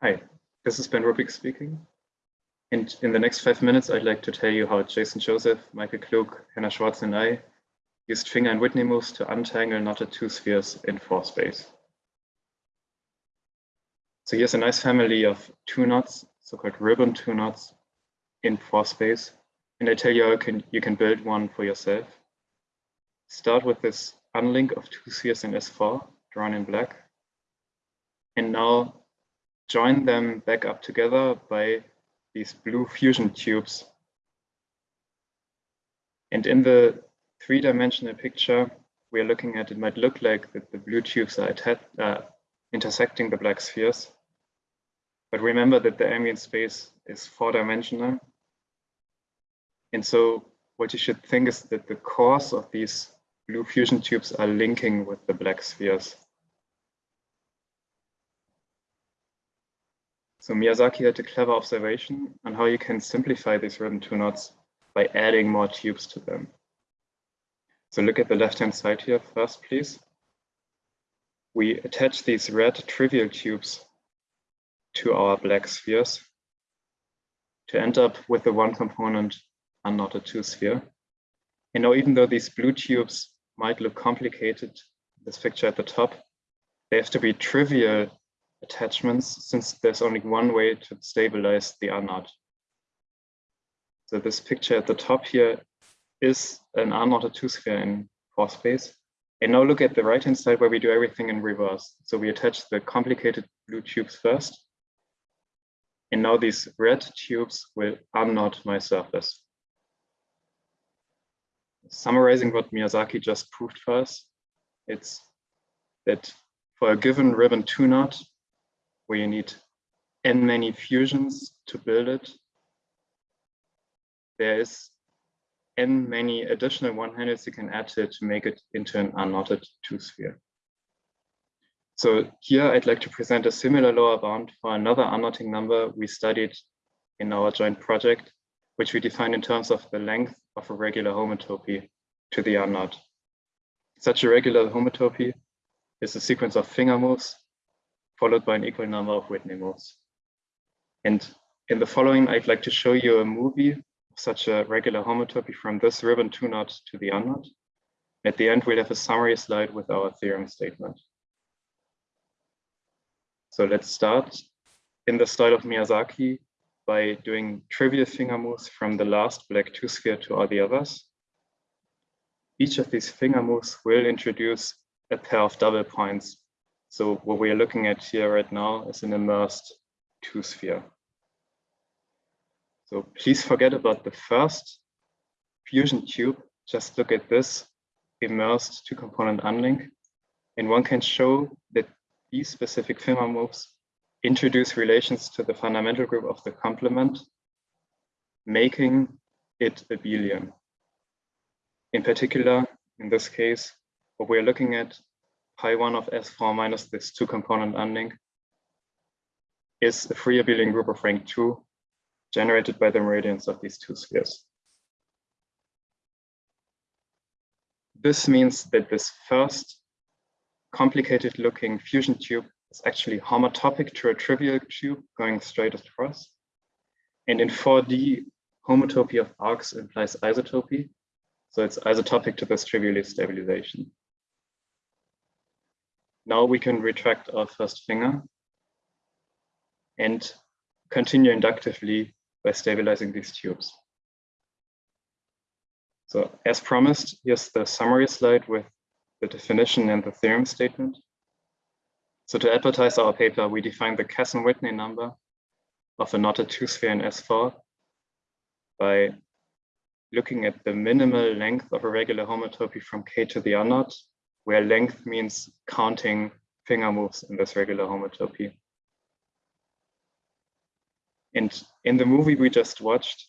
Hi, this is Ben Ruppik speaking. And in the next five minutes, I'd like to tell you how Jason Joseph, Michael Klug, Hannah Schwartz, and I used finger and Whitney moves to untangle knotted two spheres in four space. So here's a nice family of two knots, so-called ribbon two knots in four space. And I tell you how you can, you can build one for yourself. Start with this unlink of two spheres in S4, drawn in black. And now join them back up together by these blue fusion tubes. And in the three-dimensional picture we are looking at, it might look like that the blue tubes are uh, intersecting the black spheres. But remember that the ambient space is four-dimensional. And so what you should think is that the cores of these blue fusion tubes are linking with the black spheres. So Miyazaki had a clever observation on how you can simplify these ribbon two knots by adding more tubes to them. So look at the left-hand side here first, please. We attach these red trivial tubes to our black spheres to end up with the one component unknotted two sphere. And now, even though these blue tubes might look complicated, this picture at the top, they have to be trivial attachments since there's only one way to stabilize the unknot. So this picture at the top here is an R-knot a two-sphere in four space. And now look at the right-hand side where we do everything in reverse. So we attach the complicated blue tubes first. And now these red tubes will unknot my surface. Summarizing what Miyazaki just proved for us, it's that for a given ribbon two knot, where you need n many fusions to build it. There is n many additional one-handles you can add to it to make it into an unknotted two-sphere. So here I'd like to present a similar lower bound for another unknotting number we studied in our joint project, which we define in terms of the length of a regular homotopy to the unknot. Such a regular homotopy is a sequence of finger moves followed by an equal number of Whitney moves. And in the following, I'd like to show you a movie of such a regular homotopy from this ribbon two knot to the unknot. At the end, we'll have a summary slide with our theorem statement. So let's start in the style of Miyazaki by doing trivial finger moves from the last black two sphere to all the others. Each of these finger moves will introduce a pair of double points so what we are looking at here right now is an immersed two sphere. So please forget about the first fusion tube. Just look at this immersed two component unlink. And one can show that these specific finger moves introduce relations to the fundamental group of the complement, making it abelian. In particular, in this case, what we're looking at pi 1 of S4 minus this two component unlink is a free abelian group of rank 2 generated by the meridians of these two spheres. This means that this first complicated looking fusion tube is actually homotopic to a trivial tube going straight across. And in 4D, homotopy of arcs implies isotopy. So it's isotopic to this trivial stabilization. Now we can retract our first finger and continue inductively by stabilizing these tubes. So as promised, here's the summary slide with the definition and the theorem statement. So to advertise our paper, we define the Casson-Whitney number of a knotted two-sphere in S4 by looking at the minimal length of a regular homotopy from K to the unknot where length means counting finger moves in this regular homotopy. And in the movie we just watched,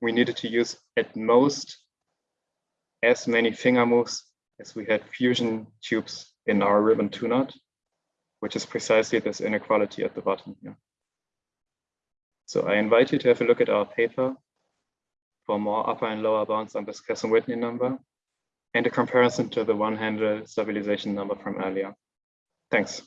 we needed to use at most as many finger moves as we had fusion tubes in our ribbon two knot, which is precisely this inequality at the bottom here. So I invite you to have a look at our paper for more upper and lower bounds on this Casson-Whitney number and a comparison to the one-handle stabilization number from earlier. Thanks.